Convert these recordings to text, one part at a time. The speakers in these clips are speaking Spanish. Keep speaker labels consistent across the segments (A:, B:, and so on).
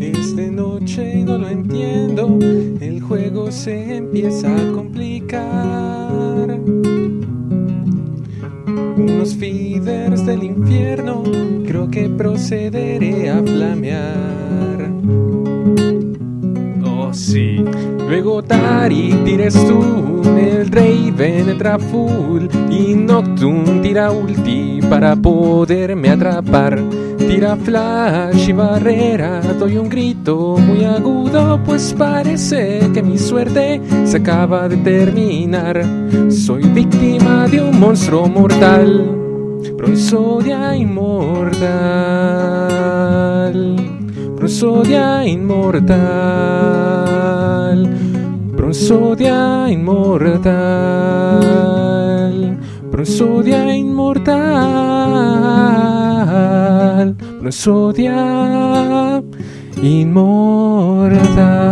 A: Es de noche no lo entiendo, el juego se empieza a complicar. Unos feeders del infierno, creo que procederé a flamear. Luego Tari tires tú, el Raven entra full y Nocturne tira ulti para poderme atrapar. Tira flash y barrera, doy un grito muy agudo, pues parece que mi suerte se acaba de terminar. Soy víctima de un monstruo mortal, Bronzodia inmortal. Bronzodia inmortal. Bronzodia inmortal. Bronzodia inmortal. Bronzodia inmortal.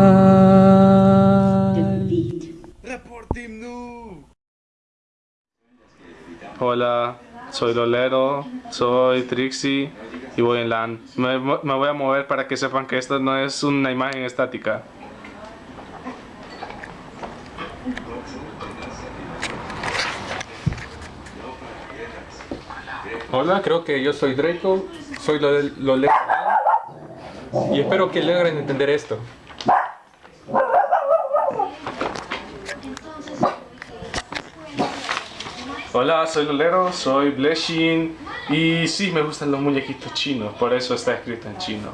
B: Hola, soy Lolero, soy Trixie y voy en LAN. Me, me voy a mover para que sepan que esto no es una imagen estática.
A: Hola, creo que yo soy Draco, soy lo, lo y espero que logren entender esto.
B: Hola, soy Lolero, soy Blessing y sí, me gustan los muñequitos chinos, por eso está escrito en chino.